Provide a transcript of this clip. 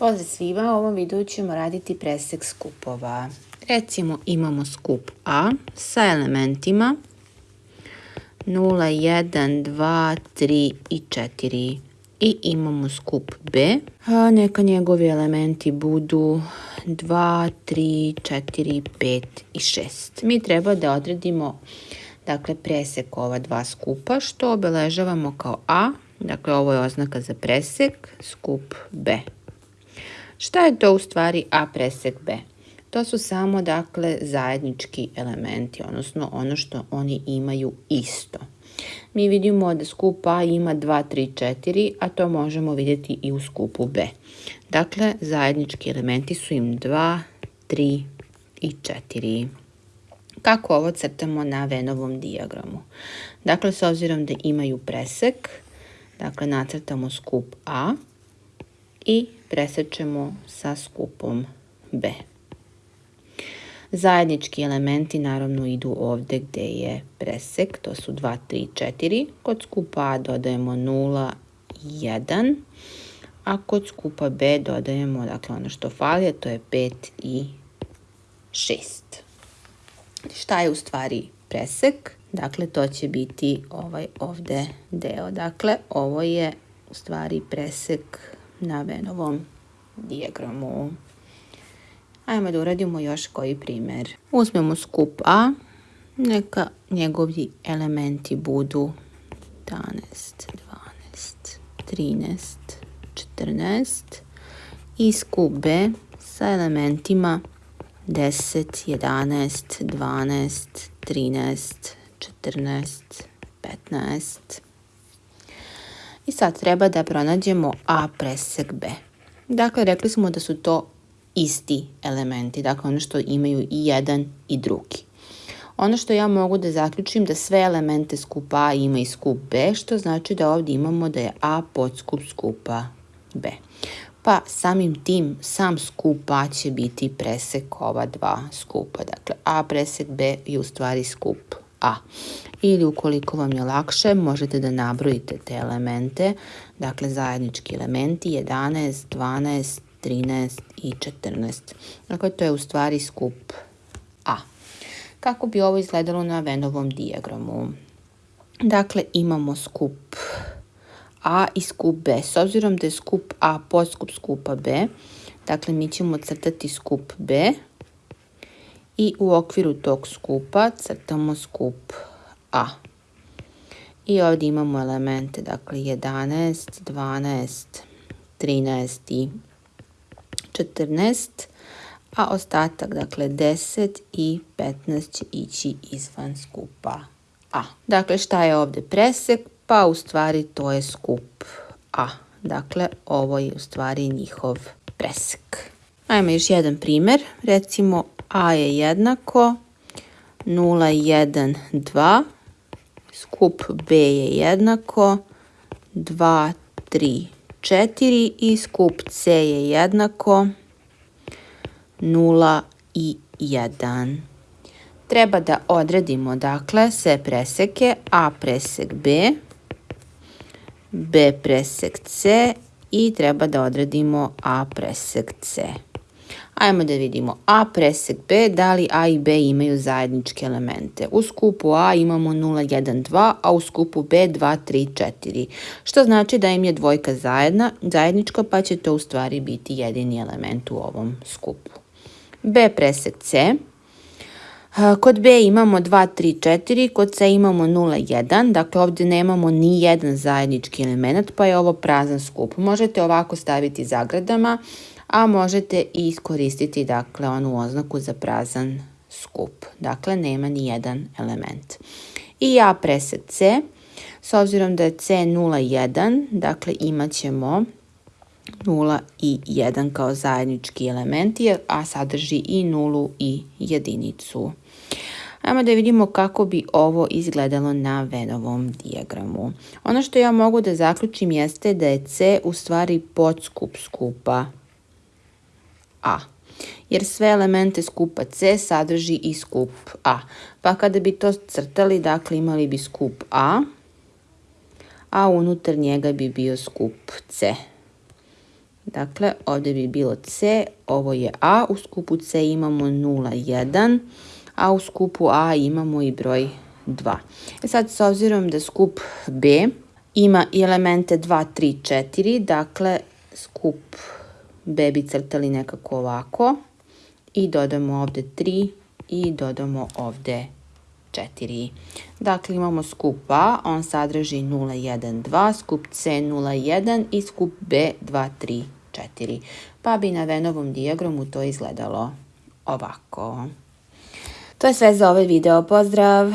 Pozdrav svima, u ovom videu ćemo raditi presek skupova. Recimo imamo skup A sa elementima 0, 1, 2, 3 i 4. I imamo skup B, a neka njegovi elementi budu 2, 3, 4, 5 i 6. Mi treba da odredimo dakle, presek ova dva skupa, što obeležavamo kao A, dakle ovo je oznaka za presek, skup B. Šta je to u stvari A presek B? To su samo dakle zajednički elementi, odnosno ono što oni imaju isto. Mi vidimo da skup A ima 2, 3, 4, a to možemo vidjeti i u skupu B. Dakle, zajednički elementi su im 2, 3 i 4. Kako ovo crtamo na Venovom dijagramu? Dakle, s obzirom da imaju presek, dakle, nacrtamo skup A i presečemo sa skupom B. Zajednički elementi naravno idu ovde gde je presek, to su 2, 3, 4. Kod skupa A dodajemo 0, 1, a kod skupa B dodajemo dakle, ono što fali, a to je 5 i 6. Šta je u stvari presek? Dakle, to će biti ovaj ovde deo. Dakle, ovo je u stvari presek na Venovom dijagramu. Ajmo da uradimo još koji primer. Uzmemo skup A, neka njegovi elementi budu 11, 12, 13, 14 i skup B sa elementima 10, 11, 12, 13, 14, 15. Sad treba da pronađemo A presek B. Dakle, rekli smo da su to isti elementi, dakle ono što imaju i jedan i drugi. Ono što ja mogu da zaključim da sve elemente skupa A ima i skup B, što znači da ovdje imamo da je A podskup skupa B. Pa samim tim sam skup A će biti presek ova dva skupa. Dakle, A presek B je u stvari skup A. Ili ukoliko vam je lakše, možete da nabrojite te elemente, dakle zajednički elementi 11, 12, 13 i 14. Dakle, to je u stvari skup A. Kako bi ovo izgledalo na Venovom dijagramu? Dakle, imamo skup A i skup B. S obzirom da je skup A podskup skupa B, dakle mi ćemo crtati skup B i u okviru tog skupa crtamo skup A. I ovdje imamo elemente, dakle 11, 12, 13 i 14, a ostatak, dakle 10 i 15 će ići izvan skupa A. Dakle, šta je ovdje presek? Pa u stvari to je skup A. Dakle, ovo je u stvari njihov presek. Ajmo još jedan primjer. Recimo A je jednako 0, 1, 2. Skup B je jednako 2, 3, 4 i skup C je jednako 0 i 1. Treba da odredimo dakle sve preseke A presek B, B presek C i treba da odredimo A presek C. Ajmo da vidimo A presek B, da li A i B imaju zajedničke elemente. U skupu A imamo 0, 1, 2, a u skupu B 2, 3, 4. Što znači da im je dvojka zajedna, zajednička, pa će to u stvari biti jedini element u ovom skupu. B presek C. Kod B imamo 2, 3, 4, kod C imamo 0, 1, dakle ovdje nemamo ni jedan zajednički element, pa je ovo prazan skup. Možete ovako staviti zagradama, a možete i iskoristiti dakle onu oznaku za prazan skup. Dakle, nema ni jedan element. I ja presek C, s obzirom da je C 0, 1, dakle imat ćemo 0 i 1 kao zajednički elementi, a sadrži i nulu i jedinicu. Ajmo da vidimo kako bi ovo izgledalo na Venovom dijagramu. Ono što ja mogu da zaključim jeste da je C u stvari podskup skupa A. Jer sve elemente skupa C sadrži i skup A. Pa kada bi to crtali, dakle imali bi skup A, a unutar njega bi bio skup C. Dakle, ovdje bi bilo C, ovo je A, u skupu C imamo 0, 1, a u skupu A imamo i broj 2. E sad, s obzirom da skup B ima i elemente 2, 3, 4, dakle, skup B bi crtali nekako ovako i dodamo ovdje 3 i dodamo ovdje 4. Dakle, imamo skup A, on sadrži 0, 1, 2, skup C 0, 1 i skup B 2, 3, 4. Pa bi na Venovom dijagramu to izgledalo ovako. To je sve za ovaj video. Pozdrav!